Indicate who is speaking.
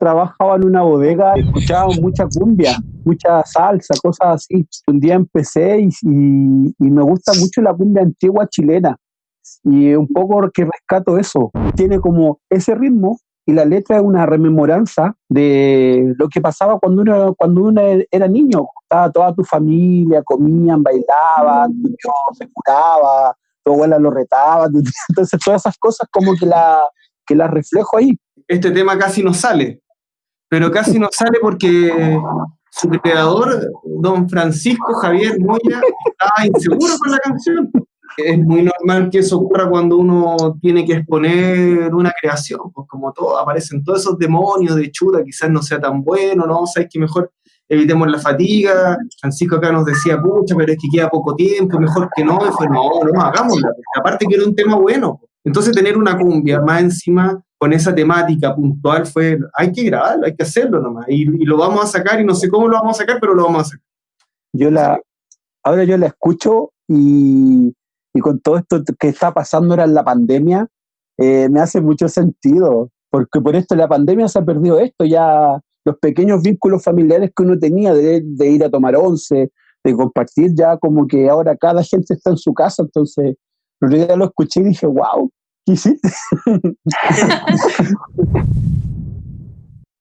Speaker 1: trabajaba en una bodega, escuchaba mucha cumbia, mucha salsa, cosas así. Un día empecé y, y, me gusta mucho la cumbia antigua chilena. Y un poco que rescato eso. Tiene como ese ritmo y la letra es una rememoranza de lo que pasaba cuando uno, cuando uno era niño. Estaba toda tu familia, comían, bailaban, se curaba, tu abuela lo retaba. Entonces todas esas cosas como que la, que las reflejo ahí.
Speaker 2: Este tema casi no sale, pero casi no sale porque su creador, don Francisco Javier Moya, estaba inseguro con la canción. Es muy normal que eso ocurra cuando uno tiene que exponer una creación, pues como todo, aparecen todos esos demonios de chuta, quizás no sea tan bueno, ¿no? Sabes que mejor evitemos la fatiga. Francisco acá nos decía, pucha, pero es que queda poco tiempo, mejor que no. Y fue, no, no, hagámosla. Aparte que era un tema bueno. Entonces tener una cumbia más encima con esa temática puntual fue, hay que grabarlo, hay que hacerlo nomás. Y, y, lo vamos a sacar y no sé cómo lo vamos a sacar, pero lo vamos a sacar.
Speaker 1: Yo la, ahora yo la escucho y, y con todo esto que está pasando ahora en la pandemia, eh, me hace mucho sentido, porque por esto la pandemia se ha perdido esto, ya los pequeños vínculos familiares que uno tenía de, de ir a tomar once, de compartir, ya como que ahora cada gente está en su casa, entonces el día lo escuché y dije, wow, ici.